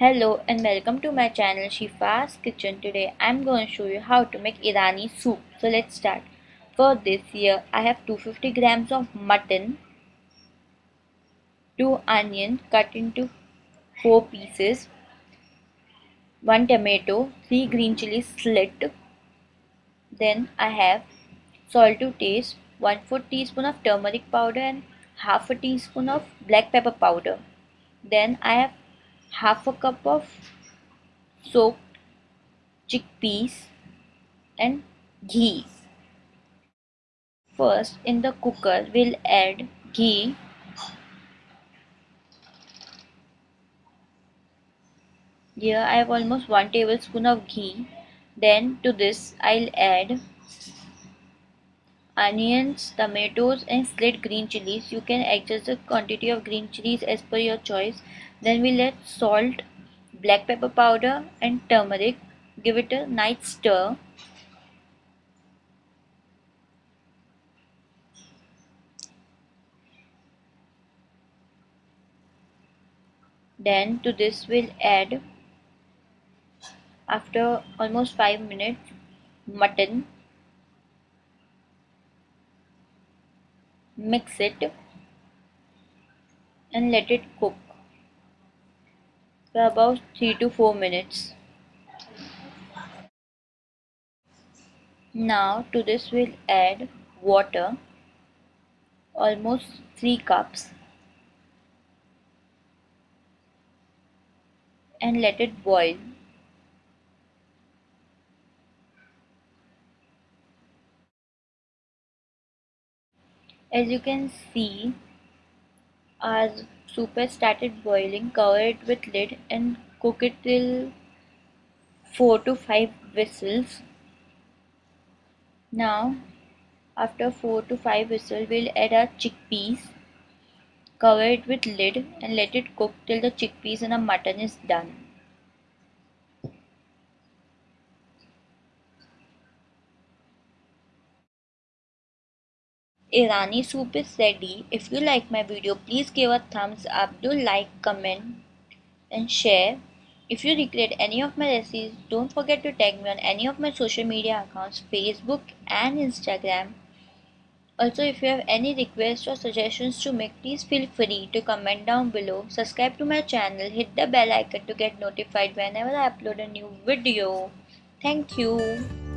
Hello and welcome to my channel Shifa's Kitchen. Today I'm going to show you how to make Irani soup. So let's start. For this here I have 250 grams of mutton, 2 onions cut into 4 pieces, 1 tomato, 3 green chilies slit. Then I have salt to taste, 1 4 teaspoon of turmeric powder and half a teaspoon of black pepper powder. Then I have half a cup of soaked chickpeas and ghee. First in the cooker we'll add ghee Here I have almost 1 tablespoon of ghee. Then to this I'll add onions, tomatoes and slit green chilies. You can adjust the quantity of green chilies as per your choice. Then we'll add salt, black pepper powder and turmeric. Give it a nice stir. Then to this we'll add after almost 5 minutes mutton mix it and let it cook for about 3 to 4 minutes. Now to this we'll add water almost 3 cups and let it boil. As you can see, our soup has started boiling. Cover it with lid and cook it till 4 to 5 whistles. Now, after 4 to 5 whistles, we'll add our chickpeas. Cover it with lid and let it cook till the chickpeas and the mutton is done. Irani soup is ready. If you like my video, please give a thumbs up, do like, comment and share. If you recreate any of my recipes, don't forget to tag me on any of my social media accounts, Facebook and Instagram. Also, if you have any requests or suggestions to make, please feel free to comment down below. Subscribe to my channel, hit the bell icon to get notified whenever I upload a new video. Thank you.